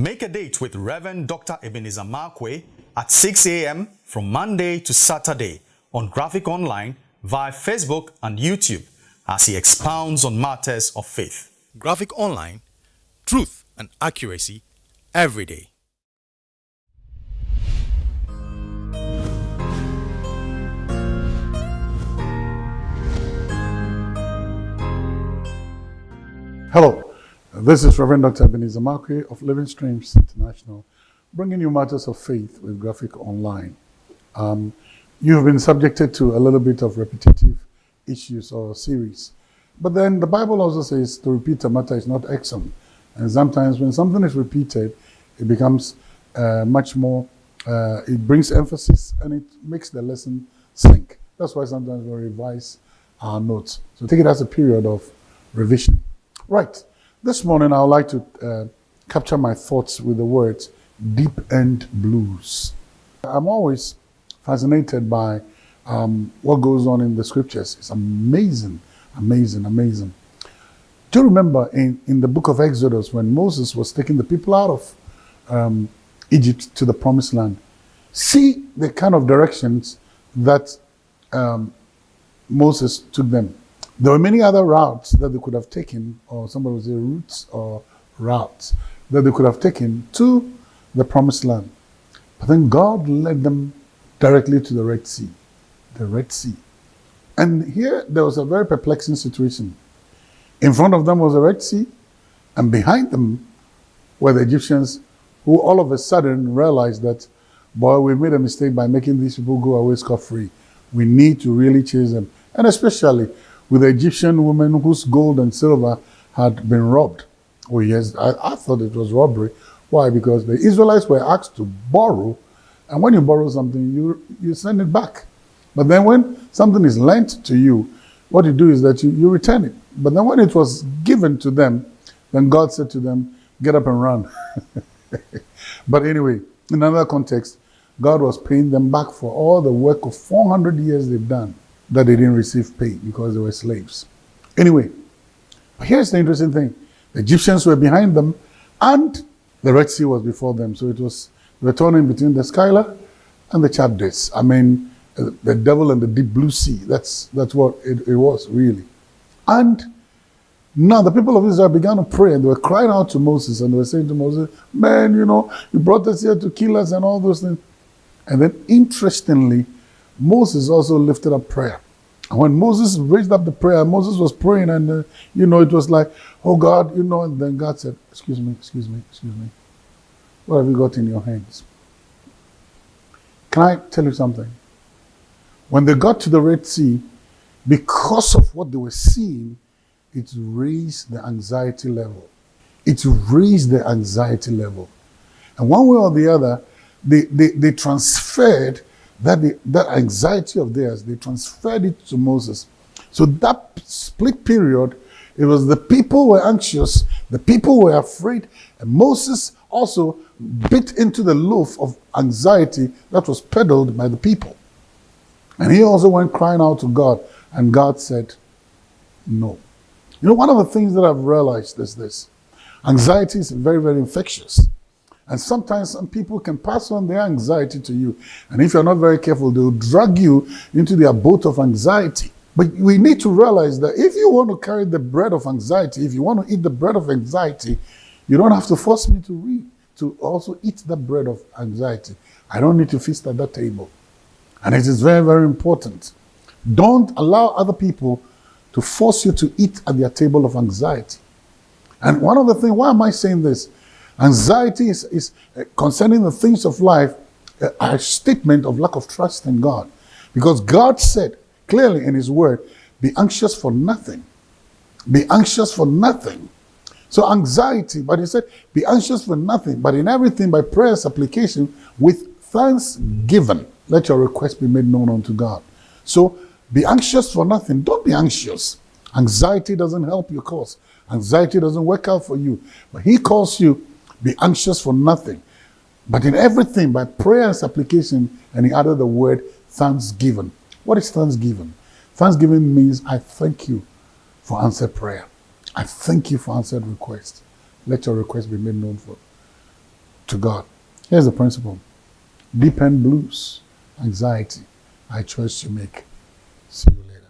Make a date with Reverend Dr. Ebenezer Markwei at 6 a.m. from Monday to Saturday on Graphic Online via Facebook and YouTube as he expounds on matters of faith. Graphic Online, truth and accuracy every day. Hello, this is Reverend Dr. Ebenezer Markwei of Living Streams International, bringing you matters of faith with Graphic Online. Um, you've been subjected to a little bit of repetitive issues or series, but then the Bible also says to repeat a matter is not excellent. And sometimes when something is repeated, it becomes uh, much more, uh, it brings emphasis and it makes the lesson sink. That's why sometimes we revise our notes. So take it as a period of revision. Right. This morning, I would like to uh, capture my thoughts with the words deep end blues. I'm always fascinated by um, what goes on in the scriptures. It's amazing, amazing, amazing. Do you remember in, in the book of Exodus when Moses was taking the people out of um, Egypt to the promised land? See the kind of directions that um, Moses took them. There were many other routes that they could have taken, or somebody would say routes or routes that they could have taken to the promised land. But then God led them directly to the Red Sea. The Red Sea. And here there was a very perplexing situation. In front of them was the Red Sea, and behind them were the Egyptians who all of a sudden realized that, boy, we made a mistake by making these people go away scot free. We need to really chase them. And especially with the Egyptian woman whose gold and silver had been robbed. Oh yes, I, I thought it was robbery. Why? Because the Israelites were asked to borrow, and when you borrow something, you, you send it back. But then when something is lent to you, what you do is that you, you return it. But then when it was given to them, then God said to them, get up and run. but anyway, in another context, God was paying them back for all the work of 400 years they've done that they didn't receive pay because they were slaves. Anyway, here's the interesting thing. The Egyptians were behind them and the Red Sea was before them. So it was the turning between the Scylla and the Charybdis. I mean, uh, the devil and the deep blue sea. That's, that's what it, it was, really. And now the people of Israel began to pray and they were crying out to Moses and they were saying to Moses, man, you know, you brought us here to kill us and all those things. And then interestingly, Moses also lifted up prayer. When Moses raised up the prayer, Moses was praying and, uh, you know, it was like, oh God, you know, and then God said, excuse me, excuse me, excuse me. What have you got in your hands? Can I tell you something? When they got to the Red Sea, because of what they were seeing, it raised the anxiety level. It raised the anxiety level. And one way or the other, they, they, they transferred that, that anxiety of theirs, they transferred it to Moses. So that split period, it was the people were anxious, the people were afraid, and Moses also bit into the loaf of anxiety that was peddled by the people. And he also went crying out to God, and God said, no. You know, one of the things that I've realized is this. Anxiety is very, very infectious. And sometimes some people can pass on their anxiety to you. And if you're not very careful, they'll drag you into their boat of anxiety. But we need to realize that if you want to carry the bread of anxiety, if you want to eat the bread of anxiety, you don't have to force me to read, to also eat the bread of anxiety. I don't need to feast at that table. And it is very, very important. Don't allow other people to force you to eat at their table of anxiety. And one of the things, why am I saying this? Anxiety is, is uh, concerning the things of life, uh, a statement of lack of trust in God. Because God said clearly in his word, be anxious for nothing. Be anxious for nothing. So anxiety, but he said, be anxious for nothing, but in everything by prayer supplication with thanksgiving. Let your request be made known unto God. So be anxious for nothing. Don't be anxious. Anxiety doesn't help your cause. Anxiety doesn't work out for you. But he calls you be anxious for nothing, but in everything by prayer and supplication. And he added the word thanksgiving. What is thanksgiving? Thanksgiving means I thank you for answered prayer. I thank you for answered request. Let your request be made known for to God. Here's the principle deep end blues, anxiety, I choice to make. See you later.